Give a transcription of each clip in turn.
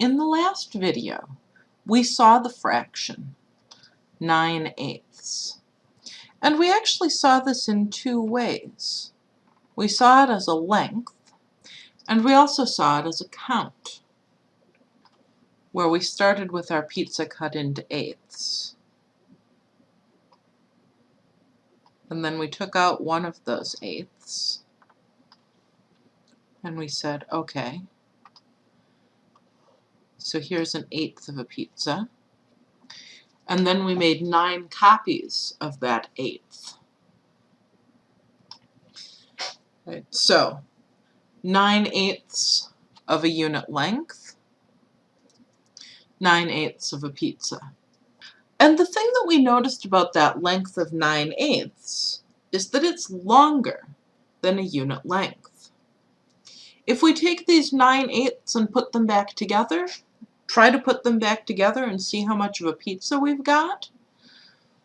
In the last video, we saw the fraction 9 eighths. And we actually saw this in two ways. We saw it as a length, and we also saw it as a count, where we started with our pizza cut into eighths. And then we took out one of those eighths, and we said, okay, so here's an eighth of a pizza. And then we made nine copies of that eighth. Right, so nine eighths of a unit length, nine eighths of a pizza. And the thing that we noticed about that length of 9 eighths is that it's longer than a unit length. If we take these 9 eighths and put them back together, try to put them back together and see how much of a pizza we've got?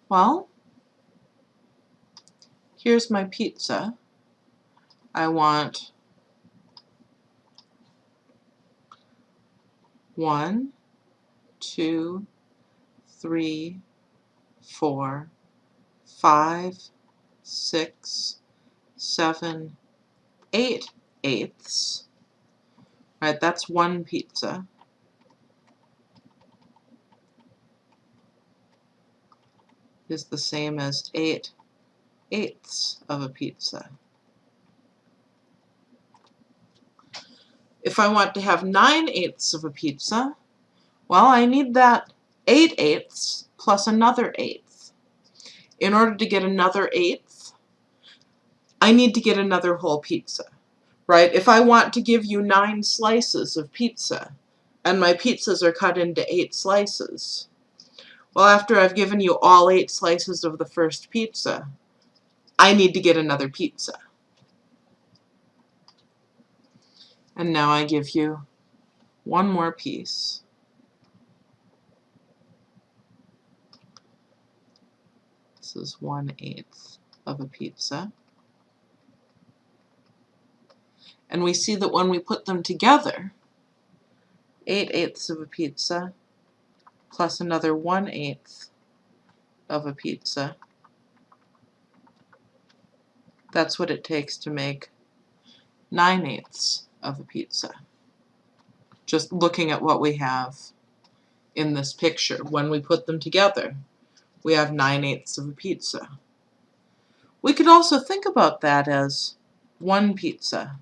Well, here's my pizza. I want one, two, three, four, five, six, seven, eight eighths. Right, that's one pizza. Is the same as 8 eighths of a pizza. If I want to have 9 eighths of a pizza, well, I need that 8 eighths plus another eighth. In order to get another eighth, I need to get another whole pizza, right? If I want to give you 9 slices of pizza, and my pizzas are cut into 8 slices, well, after I've given you all eight slices of the first pizza, I need to get another pizza. And now I give you one more piece. This is one eighth of a pizza. And we see that when we put them together, 8 eighths of a pizza plus another 1 8th of a pizza. That's what it takes to make 9 eighths of a pizza. Just looking at what we have in this picture. When we put them together, we have 9 eighths of a pizza. We could also think about that as one pizza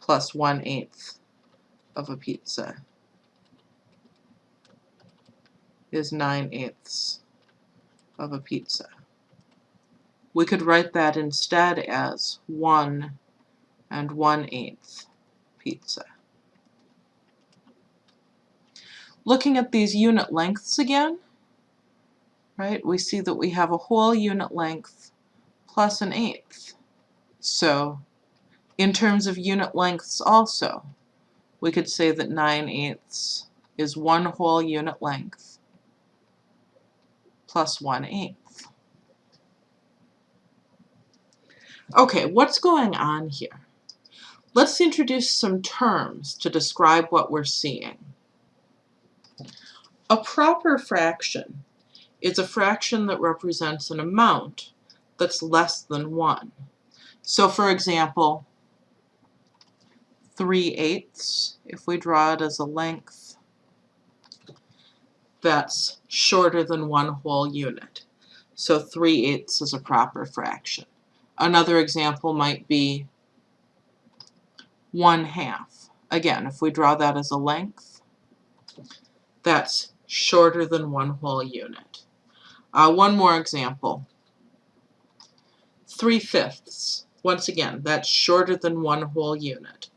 plus 1 eighth of a pizza is 9 eighths of a pizza. We could write that instead as 1 and 1 eighth pizza. Looking at these unit lengths again, right, we see that we have a whole unit length plus an eighth. So in terms of unit lengths also, we could say that 9 eighths is one whole unit length plus 1 eighth. Okay, what's going on here? Let's introduce some terms to describe what we're seeing. A proper fraction is a fraction that represents an amount that's less than 1. So for example, 3 eighths, if we draw it as a length, that's shorter than one whole unit. So 3 eighths is a proper fraction. Another example might be 1 half. Again, if we draw that as a length, that's shorter than one whole unit. Uh, one more example. 3 fifths. Once again, that's shorter than one whole unit.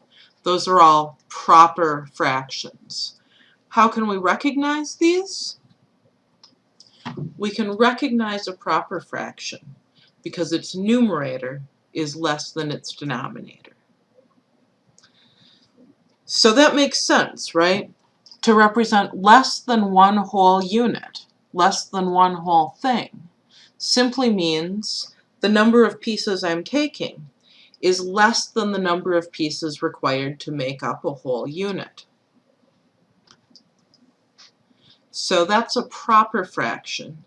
Those are all proper fractions. How can we recognize these? We can recognize a proper fraction because its numerator is less than its denominator. So that makes sense, right? To represent less than one whole unit, less than one whole thing, simply means the number of pieces I'm taking is less than the number of pieces required to make up a whole unit. So that's a proper fraction.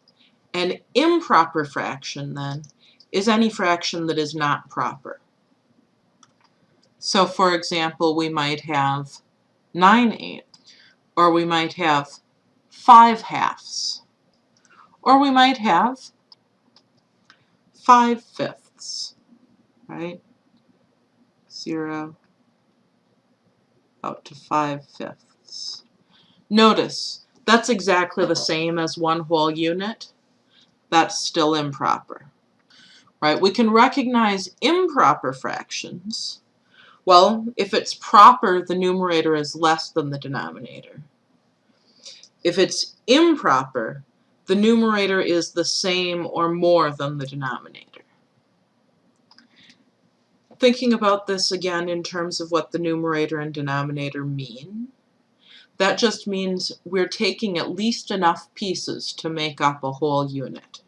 An improper fraction, then, is any fraction that is not proper. So, for example, we might have 9 eighths, or we might have 5 halves, or we might have 5 fifths, right? 0 out to 5 fifths. Notice, that's exactly the same as one whole unit. That's still improper. Right? We can recognize improper fractions. Well, if it's proper, the numerator is less than the denominator. If it's improper, the numerator is the same or more than the denominator. Thinking about this again in terms of what the numerator and denominator mean, that just means we're taking at least enough pieces to make up a whole unit.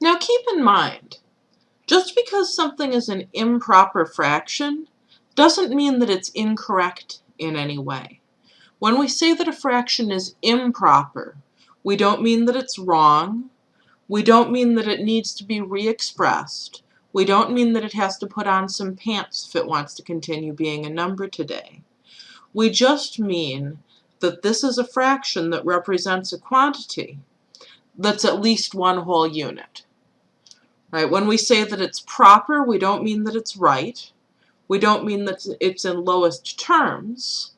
Now keep in mind, just because something is an improper fraction doesn't mean that it's incorrect in any way. When we say that a fraction is improper, we don't mean that it's wrong, we don't mean that it needs to be re-expressed, we don't mean that it has to put on some pants if it wants to continue being a number today. We just mean that this is a fraction that represents a quantity that's at least one whole unit. Right? When we say that it's proper, we don't mean that it's right. We don't mean that it's in lowest terms.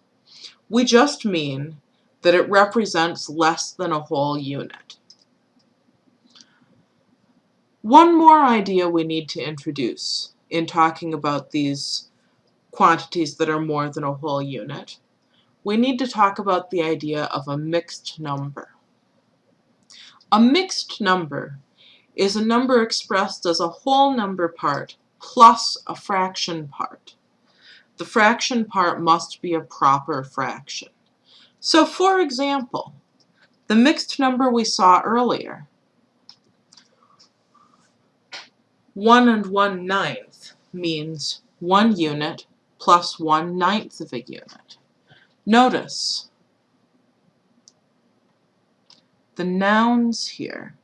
We just mean that it represents less than a whole unit. One more idea we need to introduce in talking about these quantities that are more than a whole unit. We need to talk about the idea of a mixed number. A mixed number is a number expressed as a whole number part plus a fraction part. The fraction part must be a proper fraction. So for example, the mixed number we saw earlier, 1 and 1 ninth means 1 unit plus 1 ninth of a unit. Notice the nouns here,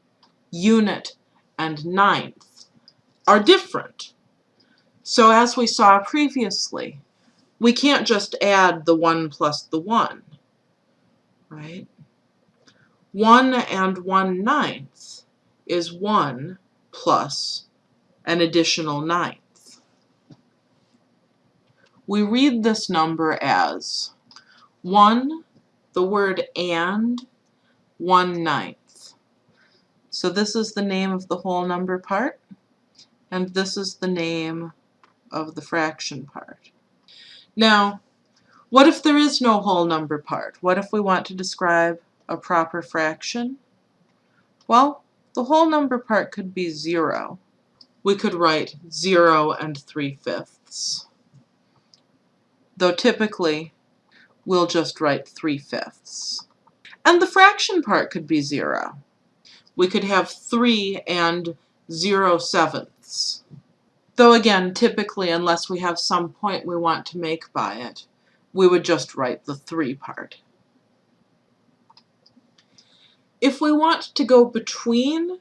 unit and ninth, are different. So as we saw previously, we can't just add the 1 plus the 1, right? 1 and 1 ninth is 1 plus an additional ninth. We read this number as 1, the word and, 1 ninth. So this is the name of the whole number part, and this is the name of the fraction part. Now, what if there is no whole number part? What if we want to describe a proper fraction? Well, the whole number part could be 0 we could write 0 and 3 fifths. Though typically, we'll just write 3 fifths. And the fraction part could be 0. We could have 3 and 0 sevenths. Though again, typically, unless we have some point we want to make by it, we would just write the 3 part. If we want to go between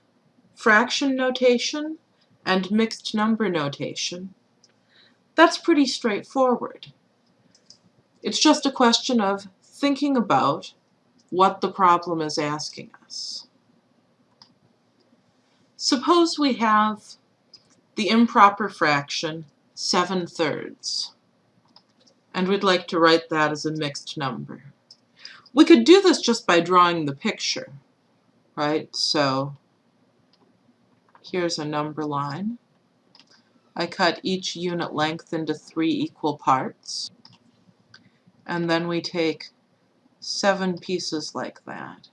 fraction notation and mixed number notation, that's pretty straightforward. It's just a question of thinking about what the problem is asking us. Suppose we have the improper fraction 7 thirds, and we'd like to write that as a mixed number. We could do this just by drawing the picture, right? So Here's a number line. I cut each unit length into three equal parts. And then we take seven pieces like that.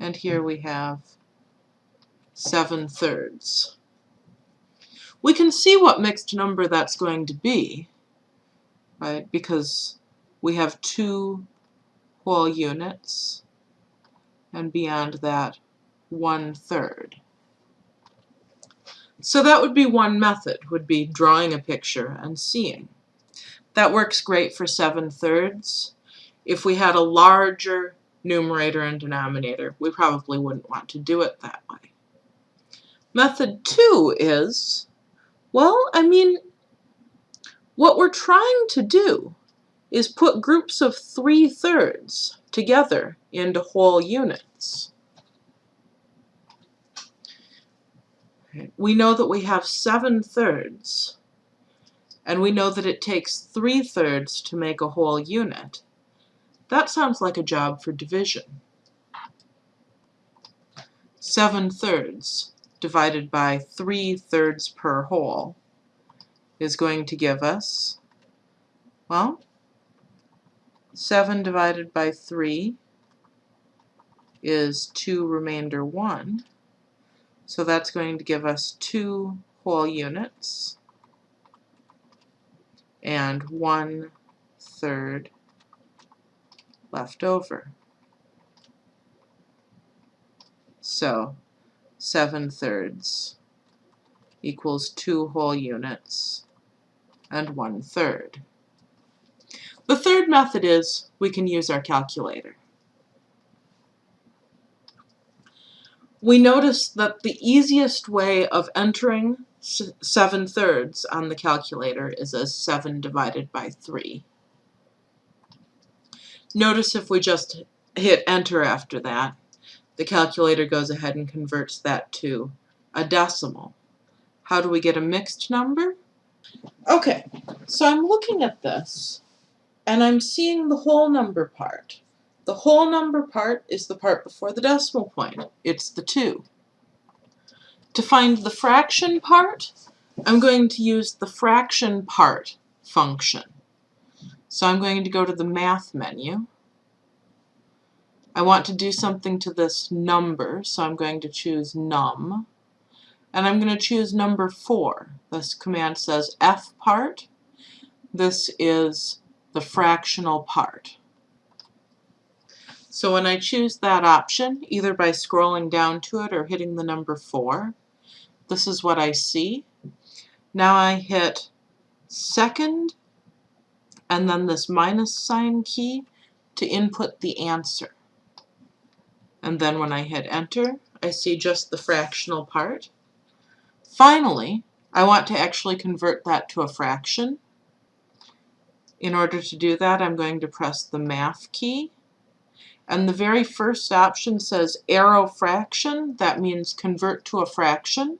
And here we have seven thirds. We can see what mixed number that's going to be, right, because we have two whole units, and beyond that, one third. So that would be one method, would be drawing a picture and seeing. That works great for 7 thirds. If we had a larger numerator and denominator. We probably wouldn't want to do it that way. Method two is, well, I mean, what we're trying to do is put groups of three thirds together into whole units. We know that we have seven thirds, and we know that it takes three thirds to make a whole unit. That sounds like a job for division. Seven thirds divided by three thirds per whole is going to give us, well, 7 divided by 3 is 2 remainder 1. So that's going to give us 2 whole units and 1 third left over. So 7 thirds equals 2 whole units and 1 third. The third method is we can use our calculator. We notice that the easiest way of entering 7 thirds on the calculator is a 7 divided by 3. Notice if we just hit enter after that, the calculator goes ahead and converts that to a decimal. How do we get a mixed number? Okay, so I'm looking at this, and I'm seeing the whole number part. The whole number part is the part before the decimal point. It's the 2. To find the fraction part, I'm going to use the fraction part function. So I'm going to go to the math menu. I want to do something to this number, so I'm going to choose num. And I'm going to choose number 4. This command says f part. This is the fractional part. So when I choose that option, either by scrolling down to it or hitting the number 4, this is what I see. Now I hit second and then this minus sign key to input the answer. And then when I hit enter, I see just the fractional part. Finally, I want to actually convert that to a fraction. In order to do that, I'm going to press the math key. And the very first option says arrow fraction. That means convert to a fraction.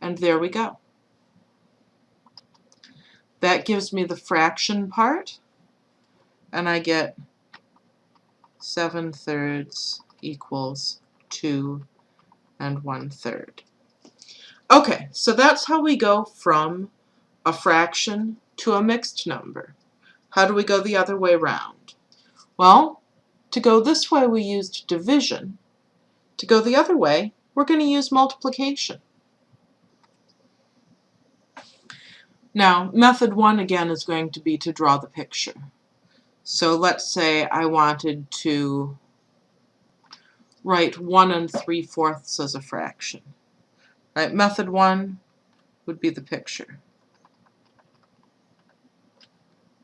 And there we go. That gives me the fraction part. And I get 7 thirds equals 2 and 1 third. Okay, so that's how we go from a fraction to a mixed number. How do we go the other way around? Well, to go this way we used division. To go the other way, we're going to use multiplication. Now, method one again is going to be to draw the picture. So let's say I wanted to write 1 and 3 fourths as a fraction. Right, method 1 would be the picture.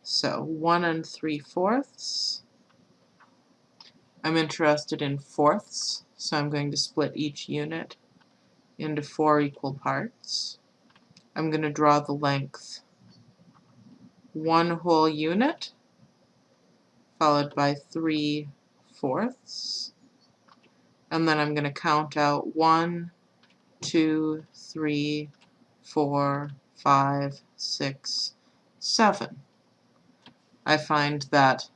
So 1 and 3 fourths. I'm interested in fourths, so I'm going to split each unit into four equal parts. I'm going to draw the length one whole unit followed by 3 fourths and then I'm going to count out one, two, three, four, five, six, seven. I find that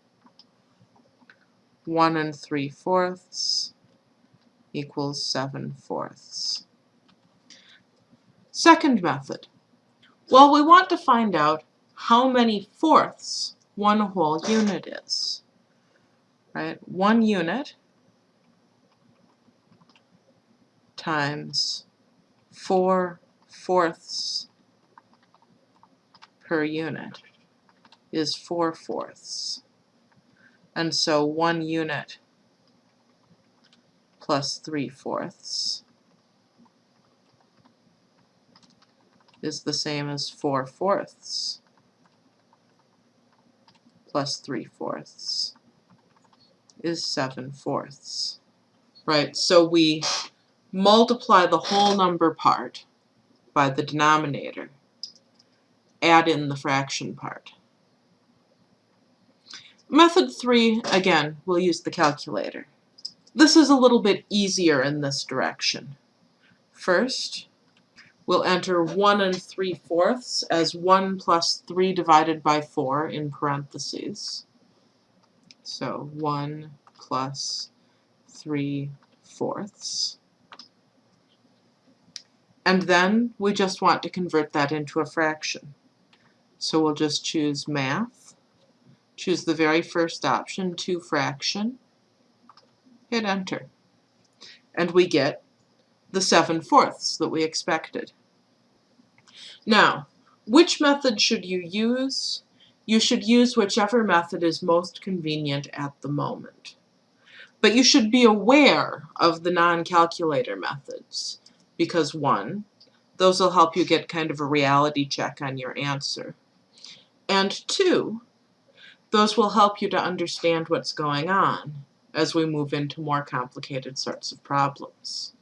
1 and 3 fourths equals 7 fourths. Second method. Well, we want to find out how many fourths one whole unit is. Right? One unit times 4 fourths per unit is 4 fourths. And so 1 unit plus 3 fourths is the same as 4 fourths plus 3 fourths. is 7 fourths, right? So we multiply the whole number part by the denominator, add in the fraction part. Method 3, again, we'll use the calculator. This is a little bit easier in this direction. First, we'll enter 1 and 3 fourths as 1 plus 3 divided by 4 in parentheses. So 1 plus 3 fourths. And then we just want to convert that into a fraction. So we'll just choose Math, choose the very first option, 2 fraction, hit Enter. And we get the 7 fourths that we expected. Now, which method should you use? You should use whichever method is most convenient at the moment. But you should be aware of the non-calculator methods because one, those will help you get kind of a reality check on your answer. And two, those will help you to understand what's going on as we move into more complicated sorts of problems.